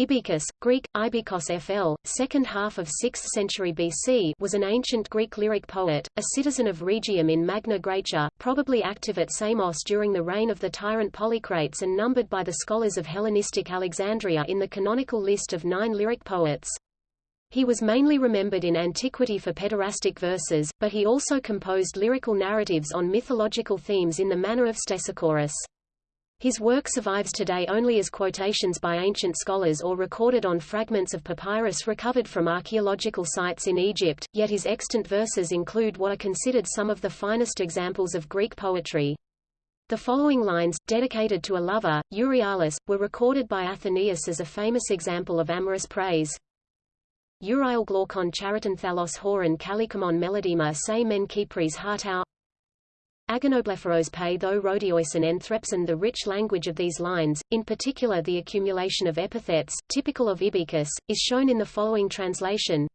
Ibycus, Greek, Ibikos FL, second half of 6th century BC was an ancient Greek lyric poet, a citizen of Rhegium in Magna Graecia, probably active at Samos during the reign of the tyrant Polycrates and numbered by the scholars of Hellenistic Alexandria in the canonical list of nine lyric poets. He was mainly remembered in antiquity for pederastic verses, but he also composed lyrical narratives on mythological themes in the manner of Stesichorus. His work survives today only as quotations by ancient scholars or recorded on fragments of papyrus recovered from archaeological sites in Egypt, yet his extant verses include what are considered some of the finest examples of Greek poetry. The following lines, dedicated to a lover, Euryalus, were recorded by Athenaeus as a famous example of amorous praise. Uriel glaucon chariton thalos horon kalikamon melodema se men kipris hartau Agonoblepharos pay though rhodioisin en the rich language of these lines, in particular the accumulation of epithets, typical of Ibycus, is shown in the following translation.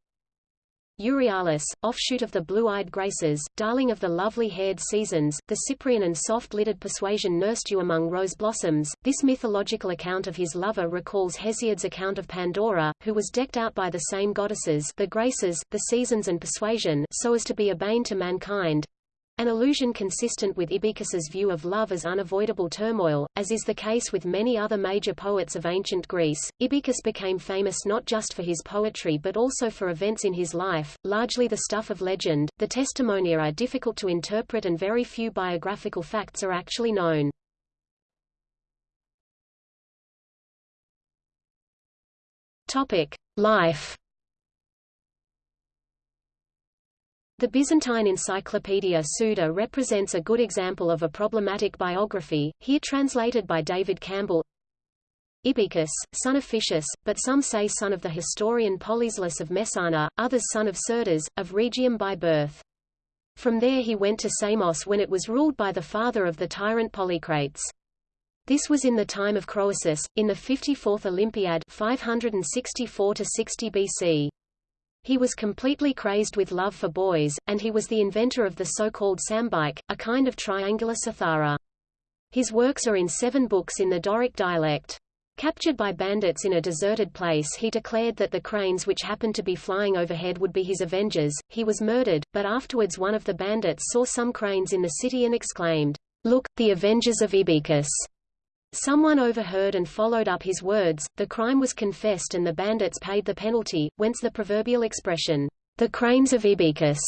Euryalus, offshoot of the blue-eyed Graces, darling of the lovely-haired seasons, the Cyprian and soft-lidded persuasion nursed you among rose blossoms. This mythological account of his lover recalls Hesiod's account of Pandora, who was decked out by the same goddesses the Graces, the seasons and persuasion so as to be a bane to mankind, an illusion consistent with Ibycus's view of love as unavoidable turmoil, as is the case with many other major poets of ancient Greece. Ibycus became famous not just for his poetry but also for events in his life, largely the stuff of legend. The testimonia are difficult to interpret and very few biographical facts are actually known. Topic: Life The Byzantine encyclopedia Suda represents a good example of a problematic biography, here translated by David Campbell. Ibycus, son of Physius, but some say son of the historian Polyzelus of Messana, others son of Cerdas, of Rhegium by birth. From there he went to Samos when it was ruled by the father of the tyrant Polycrates. This was in the time of Croesus, in the 54th Olympiad 564–60 BC. He was completely crazed with love for boys, and he was the inventor of the so-called sambic, a kind of triangular cithara. His works are in seven books in the Doric dialect. Captured by bandits in a deserted place he declared that the cranes which happened to be flying overhead would be his avengers. He was murdered, but afterwards one of the bandits saw some cranes in the city and exclaimed, Look, the avengers of Ibycus. Someone overheard and followed up his words, the crime was confessed and the bandits paid the penalty, whence the proverbial expression, the cranes of Ibycus.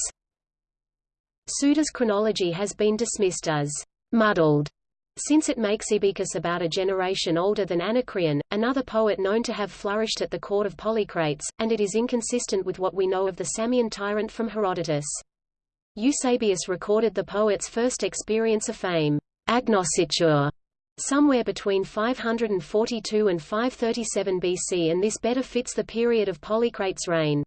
Suda's chronology has been dismissed as muddled, since it makes Ibycus about a generation older than Anacreon, another poet known to have flourished at the court of Polycrates, and it is inconsistent with what we know of the Samian tyrant from Herodotus. Eusebius recorded the poet's first experience of fame, agnoscitur, somewhere between 542 and 537 BC and this better fits the period of Polycrates' reign.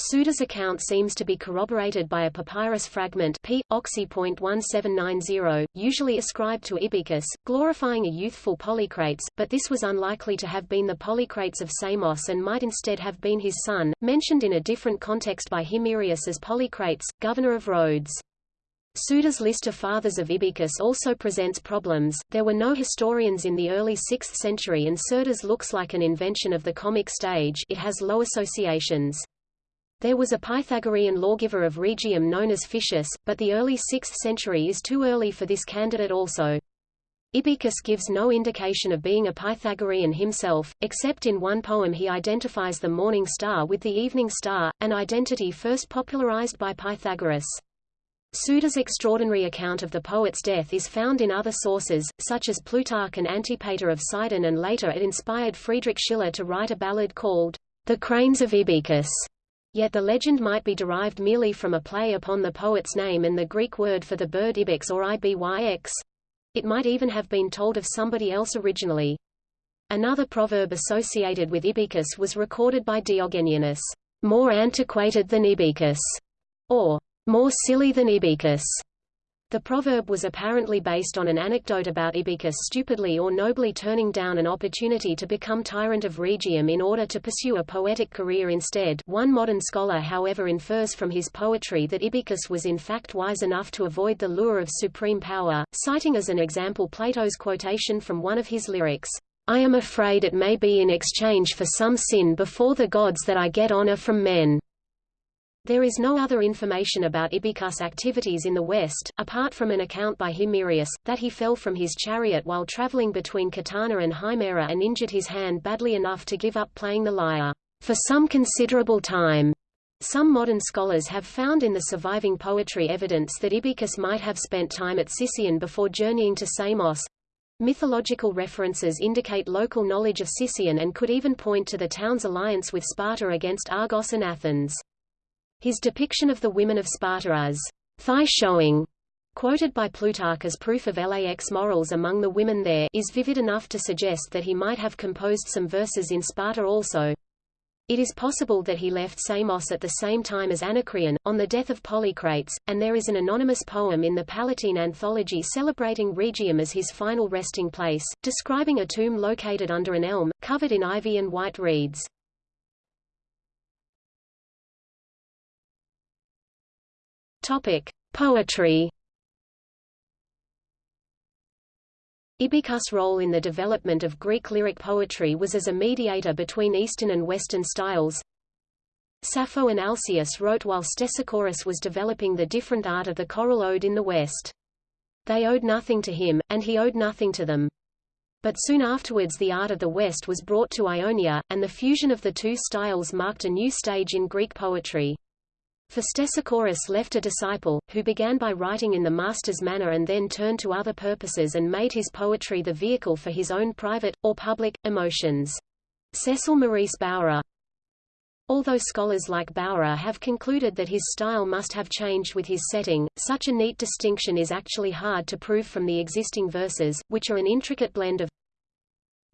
Suda's account seems to be corroborated by a papyrus fragment p. Oxy.1790, usually ascribed to Ibycus, glorifying a youthful Polycrates, but this was unlikely to have been the Polycrates of Samos and might instead have been his son, mentioned in a different context by Himerius as Polycrates, governor of Rhodes. Suda's list of fathers of Ibycus also presents problems. There were no historians in the early 6th century and Cerdas looks like an invention of the comic stage it has low associations. There was a Pythagorean lawgiver of Rhegium known as Physius, but the early 6th century is too early for this candidate also. Ibycus gives no indication of being a Pythagorean himself, except in one poem he identifies the morning star with the evening star, an identity first popularized by Pythagoras. Suda's extraordinary account of the poet's death is found in other sources, such as Plutarch and Antipater of Sidon and later it inspired Friedrich Schiller to write a ballad called The Cranes of Ibycus. Yet the legend might be derived merely from a play upon the poet's name and the Greek word for the bird ibex or ibyx. It might even have been told of somebody else originally. Another proverb associated with Ibycus was recorded by Diogenianus, more antiquated than Ibycus, or more silly than Ibycus. The proverb was apparently based on an anecdote about Ibycus stupidly or nobly turning down an opportunity to become tyrant of Rhegium in order to pursue a poetic career instead one modern scholar however infers from his poetry that Ibycus was in fact wise enough to avoid the lure of supreme power, citing as an example Plato's quotation from one of his lyrics, I am afraid it may be in exchange for some sin before the gods that I get honor from men. There is no other information about Ibycus' activities in the West, apart from an account by Himerius, that he fell from his chariot while traveling between Catana and Himera and injured his hand badly enough to give up playing the lyre, for some considerable time. Some modern scholars have found in the surviving poetry evidence that Ibycus might have spent time at Sicyon before journeying to Samos. Mythological references indicate local knowledge of Sicyon and could even point to the town's alliance with Sparta against Argos and Athens. His depiction of the women of Sparta as thigh-showing, quoted by Plutarch as proof of lax morals among the women there, is vivid enough to suggest that he might have composed some verses in Sparta also. It is possible that he left Samos at the same time as Anacreon, on the death of Polycrates, and there is an anonymous poem in the Palatine anthology celebrating Rhegium as his final resting place, describing a tomb located under an elm, covered in ivy and white reeds. Topic: Poetry. Ibycus' role in the development of Greek lyric poetry was as a mediator between Eastern and Western styles. Sappho and Alcaeus wrote while Stesichorus was developing the different art of the choral ode in the West. They owed nothing to him, and he owed nothing to them. But soon afterwards the art of the West was brought to Ionia, and the fusion of the two styles marked a new stage in Greek poetry. For Stesichorus left a disciple, who began by writing in the master's manner and then turned to other purposes and made his poetry the vehicle for his own private, or public, emotions. Cecil Maurice Bowra Although scholars like Bowra have concluded that his style must have changed with his setting, such a neat distinction is actually hard to prove from the existing verses, which are an intricate blend of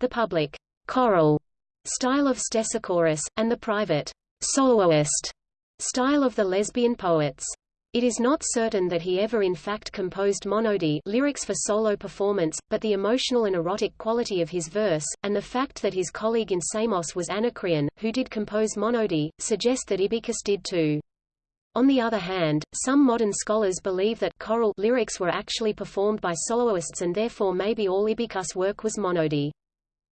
the public choral style of Stesichorus, and the private soloist Style of the lesbian poets. It is not certain that he ever in fact composed monody lyrics for solo performance, but the emotional and erotic quality of his verse, and the fact that his colleague in Samos was Anacreon, who did compose monody, suggest that Ibycus did too. On the other hand, some modern scholars believe that choral lyrics were actually performed by soloists and therefore maybe all Ibycus' work was monody.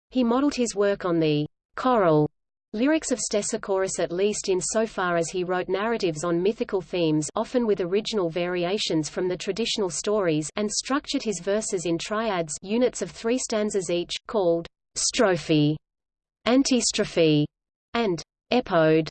He modeled his work on the choral Lyrics of Stesichorus at least in so far as he wrote narratives on mythical themes often with original variations from the traditional stories and structured his verses in triads units of three stanzas each, called strophe, antistrophe, and epode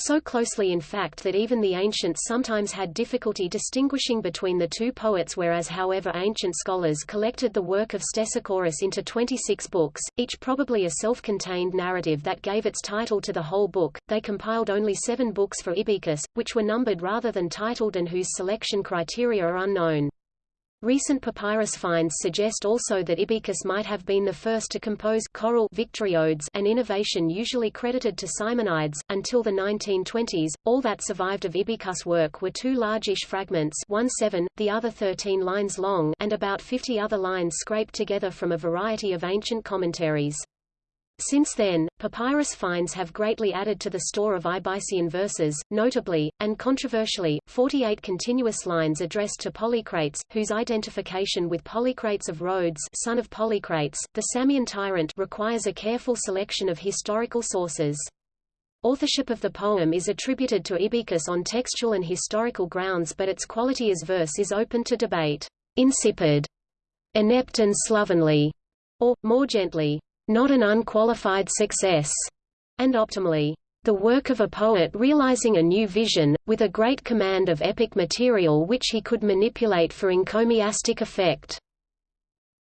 so closely in fact that even the ancients sometimes had difficulty distinguishing between the two poets whereas however ancient scholars collected the work of Stesichorus into 26 books, each probably a self-contained narrative that gave its title to the whole book, they compiled only seven books for Ibycus, which were numbered rather than titled and whose selection criteria are unknown. Recent papyrus finds suggest also that Ibycus might have been the first to compose choral victory odes an innovation usually credited to Simonides. Until the 1920s, all that survived of Ibycus' work were two largish fragments one seven, the other 13 lines long and about 50 other lines scraped together from a variety of ancient commentaries. Since then, papyrus finds have greatly added to the store of Ibycian verses, notably, and controversially, 48 continuous lines addressed to Polycrates, whose identification with Polycrates of Rhodes son of Polycrates, the Samian tyrant requires a careful selection of historical sources. Authorship of the poem is attributed to Ibycus on textual and historical grounds but its quality as verse is open to debate. Insipid, inept and slovenly, or, more gently, not an unqualified success, and optimally, the work of a poet realizing a new vision, with a great command of epic material which he could manipulate for encomiastic effect.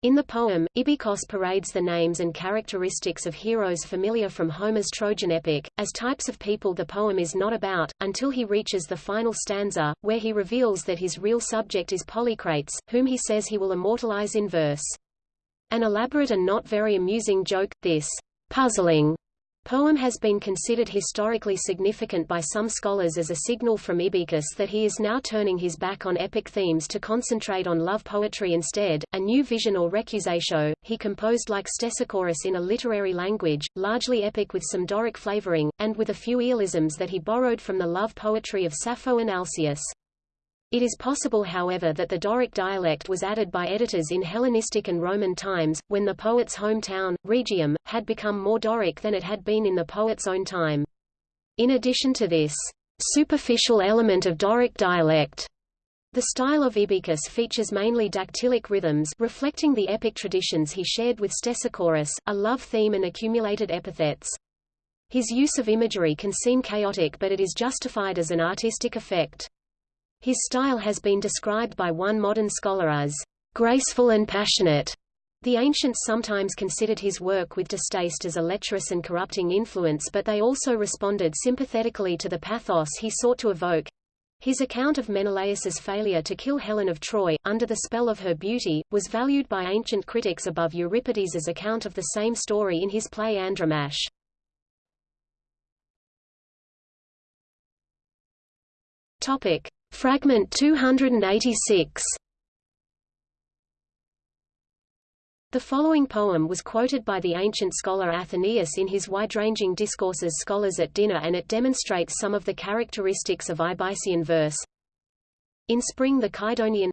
In the poem, Ibycus parades the names and characteristics of heroes familiar from Homer's Trojan epic, as types of people the poem is not about, until he reaches the final stanza, where he reveals that his real subject is Polycrates, whom he says he will immortalize in verse. An elaborate and not very amusing joke, this puzzling poem has been considered historically significant by some scholars as a signal from Ibycus that he is now turning his back on epic themes to concentrate on love poetry instead, a new vision or recusatio. He composed like Stesichorus in a literary language, largely epic with some Doric flavoring, and with a few Aeolisms that he borrowed from the love poetry of Sappho and Alcaeus. It is possible however that the Doric dialect was added by editors in Hellenistic and Roman times, when the poet's hometown, Rhegium, had become more Doric than it had been in the poet's own time. In addition to this superficial element of Doric dialect, the style of Ibycus features mainly dactylic rhythms reflecting the epic traditions he shared with Stesichorus, a love theme and accumulated epithets. His use of imagery can seem chaotic but it is justified as an artistic effect. His style has been described by one modern scholar as graceful and passionate. The ancients sometimes considered his work with distaste as a lecherous and corrupting influence but they also responded sympathetically to the pathos he sought to evoke. His account of Menelaus's failure to kill Helen of Troy, under the spell of her beauty, was valued by ancient critics above Euripides's account of the same story in his play Andromache. Topic. Fragment 286 The following poem was quoted by the ancient scholar Athenaeus in his wide-ranging discourses Scholars at Dinner and it demonstrates some of the characteristics of Ibycian verse. In spring the Kydonian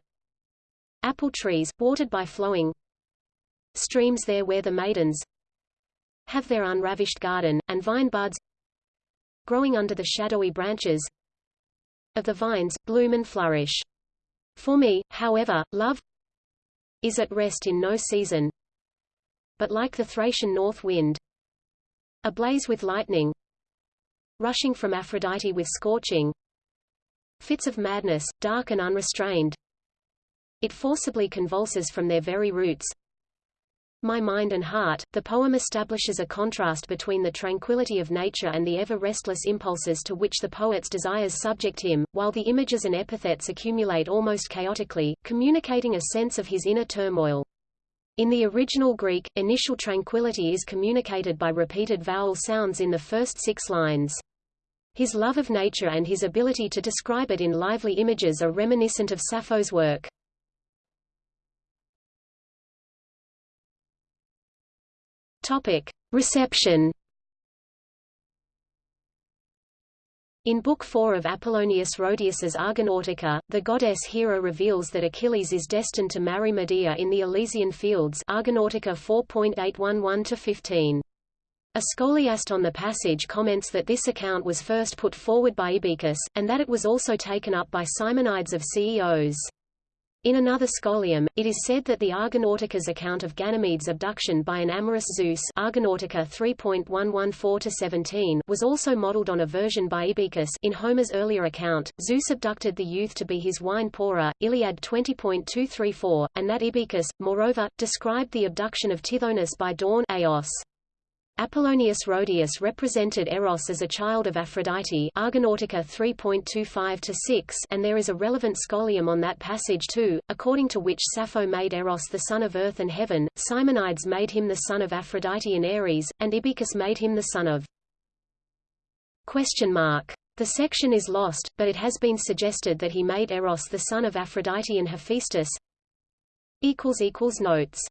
Apple trees, watered by flowing Streams there where the maidens Have their unravished garden, and vine buds Growing under the shadowy branches of the vines, bloom and flourish. For me, however, love is at rest in no season, but like the Thracian north wind, ablaze with lightning, rushing from Aphrodite with scorching fits of madness, dark and unrestrained, it forcibly convulses from their very roots, my Mind and Heart, the poem establishes a contrast between the tranquility of nature and the ever-restless impulses to which the poet's desires subject him, while the images and epithets accumulate almost chaotically, communicating a sense of his inner turmoil. In the original Greek, initial tranquility is communicated by repeated vowel sounds in the first six lines. His love of nature and his ability to describe it in lively images are reminiscent of Sappho's work. Topic. Reception In Book 4 of Apollonius Rhodius's Argonautica, the goddess Hera reveals that Achilles is destined to marry Medea in the Elysian fields Argonautica 4.811-15. A scholiast on the passage comments that this account was first put forward by Ibycus, and that it was also taken up by Simonides of Ceos. In another scholium, it is said that the Argonautica's account of Ganymede's abduction by an amorous Zeus Argonautica 3.114-17 was also modeled on a version by Ibycus in Homer's earlier account, Zeus abducted the youth to be his wine pourer, Iliad 20.234, and that Ibycus, moreover, described the abduction of Tithonus by Dawn Eos. Apollonius Rhodius represented Eros as a child of Aphrodite Argonautica 3.25-6 and there is a relevant scholium on that passage too, according to which Sappho made Eros the son of earth and heaven, Simonides made him the son of Aphrodite and Ares, and Ibycus made him the son of Question mark. The section is lost, but it has been suggested that he made Eros the son of Aphrodite and Hephaestus. Notes